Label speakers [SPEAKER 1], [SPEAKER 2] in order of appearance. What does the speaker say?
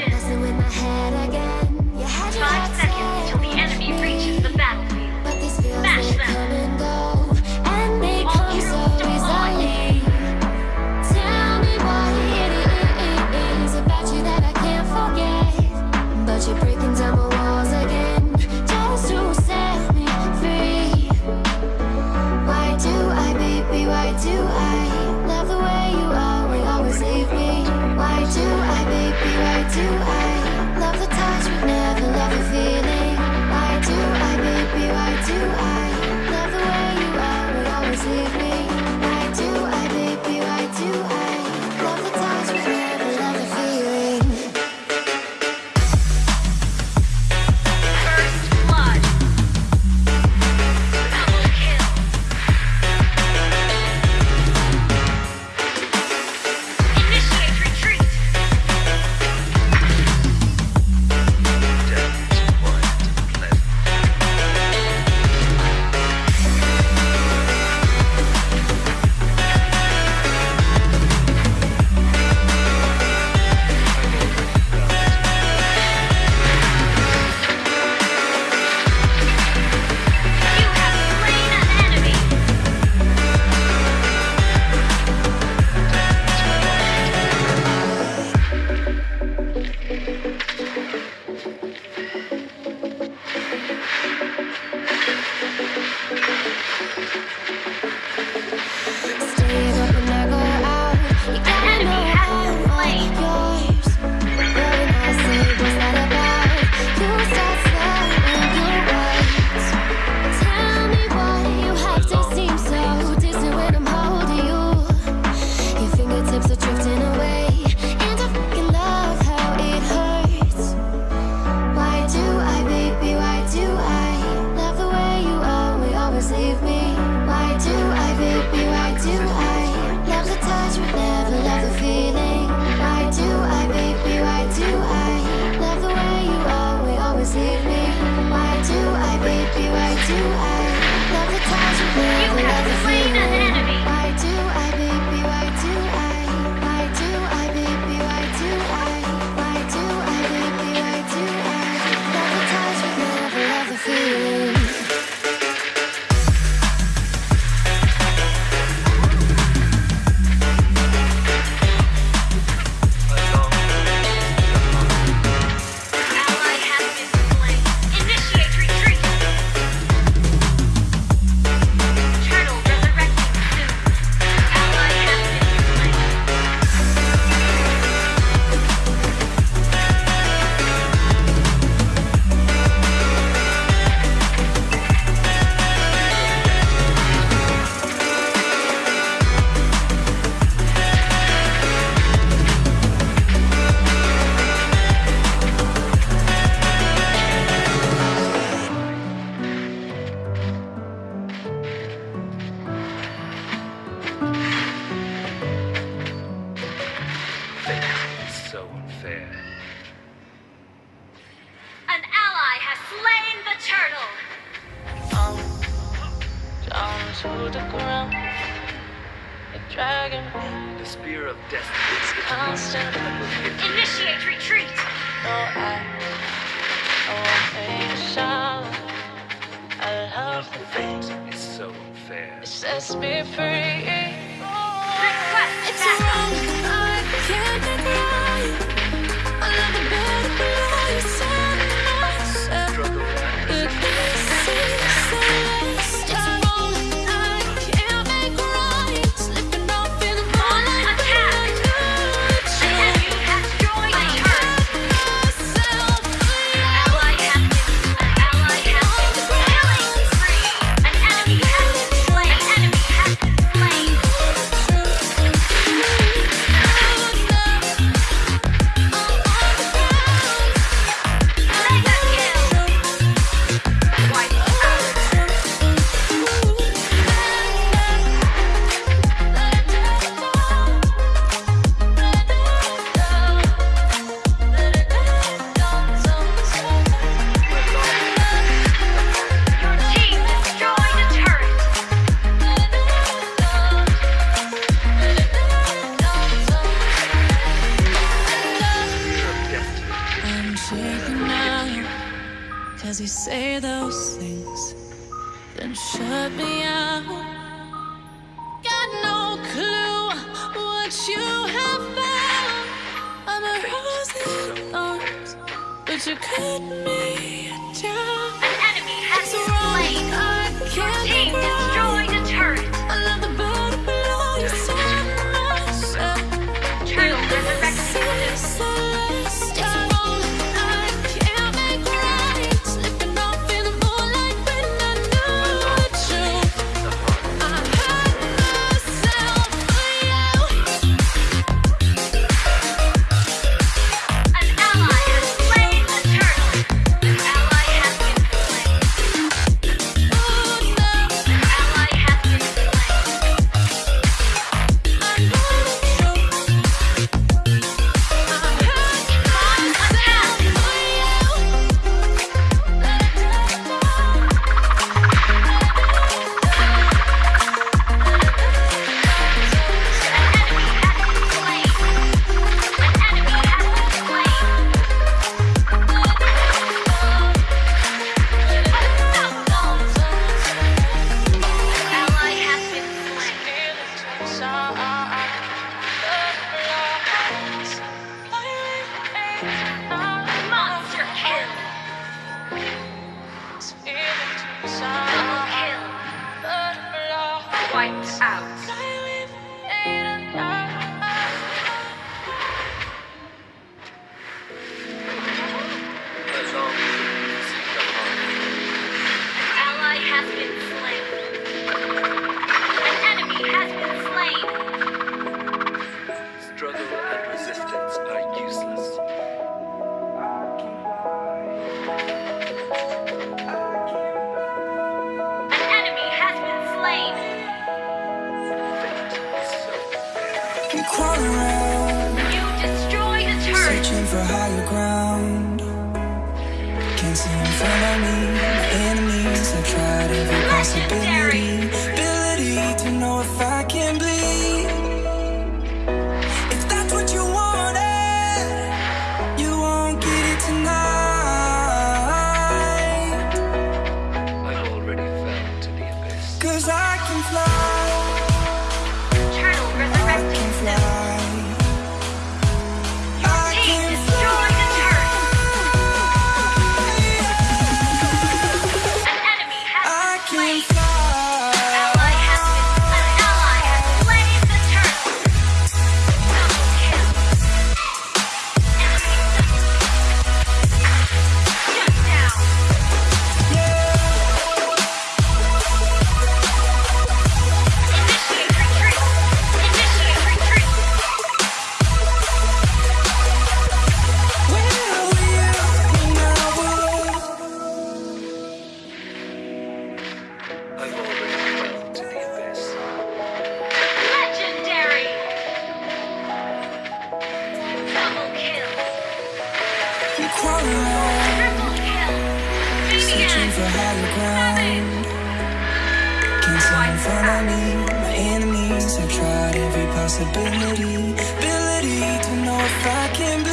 [SPEAKER 1] Cheers. to the ground. You're dragging me.
[SPEAKER 2] The spear of destiny is
[SPEAKER 1] constant.
[SPEAKER 3] Initiate retreat.
[SPEAKER 1] Oh, I, I won't take a shower. I love the
[SPEAKER 2] things. It's so unfair.
[SPEAKER 1] It sets me free. shut me out. Got no clue what you have found. I'm a rose in arms, but you cut me.
[SPEAKER 3] wiped out.
[SPEAKER 4] crawl around.
[SPEAKER 3] You destroy the turret.
[SPEAKER 4] Searching for higher ground. Can't see in front of me. Enemies, I tried every possibility.
[SPEAKER 3] can't crawling
[SPEAKER 4] Searching for higher ground. Can't My enemies. Have tried every possibility Ability to know if I can